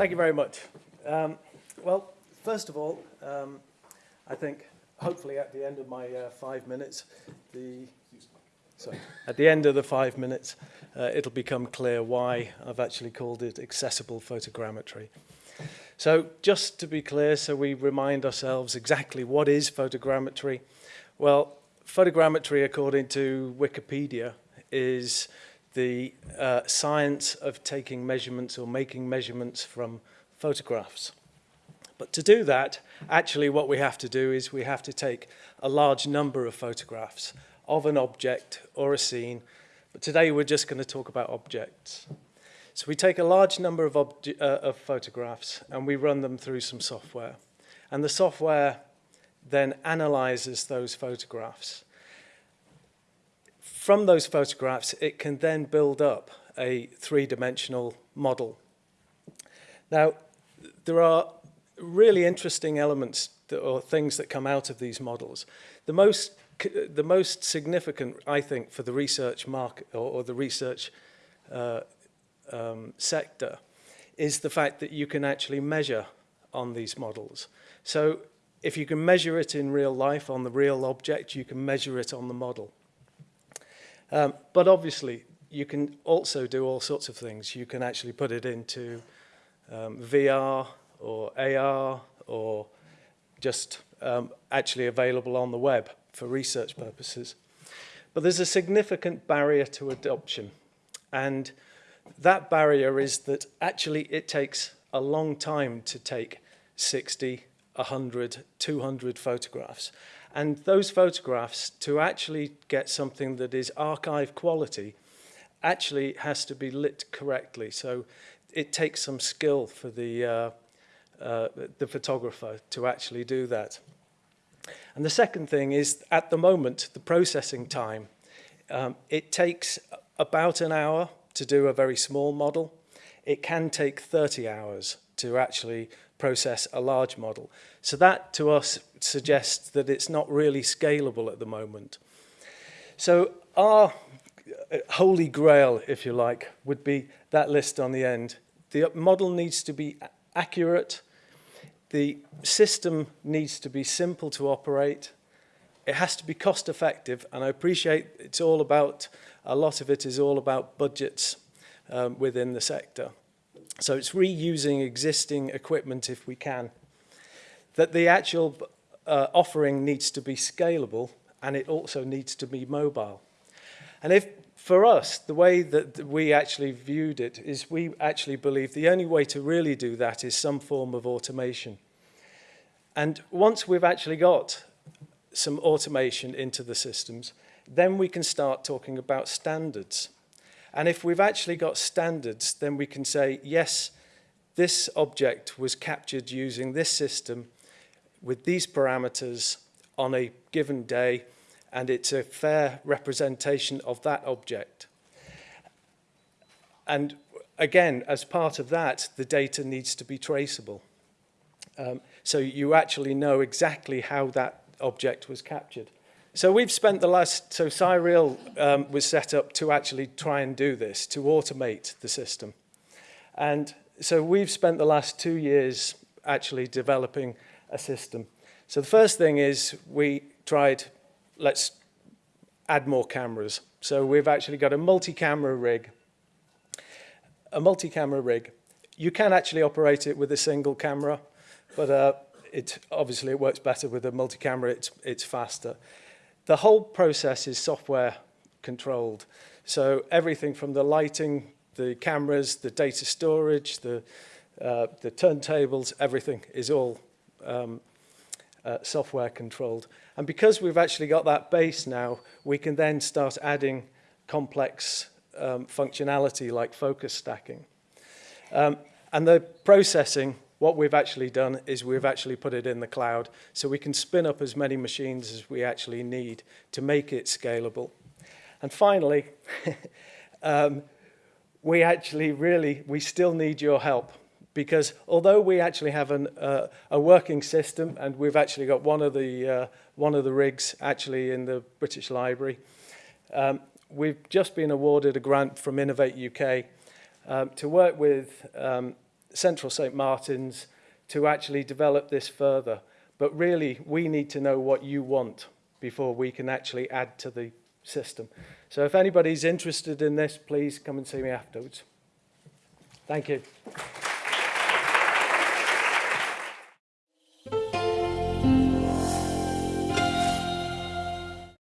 Thank you very much. Um, well, first of all, um, I think hopefully at the end of my uh, five minutes, the sorry, at the end of the five minutes, uh, it'll become clear why I've actually called it accessible photogrammetry. So just to be clear, so we remind ourselves exactly what is photogrammetry. Well, photogrammetry, according to Wikipedia, is the uh, science of taking measurements or making measurements from photographs. But to do that, actually what we have to do is we have to take a large number of photographs of an object or a scene. But today we're just going to talk about objects. So we take a large number of, uh, of photographs and we run them through some software. And the software then analyzes those photographs. From those photographs, it can then build up a three-dimensional model. Now, there are really interesting elements that, or things that come out of these models. The most, the most significant, I think, for the research market or, or the research uh, um, sector is the fact that you can actually measure on these models. So if you can measure it in real life on the real object, you can measure it on the model. Um, but obviously, you can also do all sorts of things. You can actually put it into um, VR or AR or just um, actually available on the web for research purposes. But there's a significant barrier to adoption. And that barrier is that actually it takes a long time to take 60, 100, 200 photographs. And those photographs, to actually get something that is archive quality, actually has to be lit correctly. So it takes some skill for the, uh, uh, the photographer to actually do that. And the second thing is, at the moment, the processing time. Um, it takes about an hour to do a very small model. It can take 30 hours to actually process a large model. So that, to us, suggests that it's not really scalable at the moment. So our uh, holy grail, if you like, would be that list on the end. The model needs to be accurate. The system needs to be simple to operate. It has to be cost effective. And I appreciate it's all about, a lot of it is all about budgets um, within the sector. So it's reusing existing equipment if we can. That the actual uh, offering needs to be scalable and it also needs to be mobile. And if for us, the way that we actually viewed it is we actually believe the only way to really do that is some form of automation. And once we've actually got some automation into the systems, then we can start talking about standards. And if we've actually got standards, then we can say, yes, this object was captured using this system with these parameters on a given day, and it's a fair representation of that object. And again, as part of that, the data needs to be traceable. Um, so you actually know exactly how that object was captured. So we've spent the last, so Cyreal um, was set up to actually try and do this, to automate the system. And so we've spent the last two years actually developing a system. So the first thing is we tried, let's add more cameras. So we've actually got a multi-camera rig. A multi-camera rig. You can actually operate it with a single camera, but uh, it, obviously it works better with a multi-camera, it's, it's faster. The whole process is software controlled. So everything from the lighting, the cameras, the data storage, the, uh, the turntables, everything is all um, uh, software controlled. And because we've actually got that base now, we can then start adding complex um, functionality like focus stacking. Um, and the processing, what we've actually done is we've actually put it in the cloud so we can spin up as many machines as we actually need to make it scalable. And finally, um, we actually really, we still need your help because although we actually have an, uh, a working system and we've actually got one of the, uh, one of the rigs actually in the British Library, um, we've just been awarded a grant from Innovate UK um, to work with um, Central St Martin's to actually develop this further. But really, we need to know what you want before we can actually add to the system. So if anybody's interested in this, please come and see me afterwards. Thank you.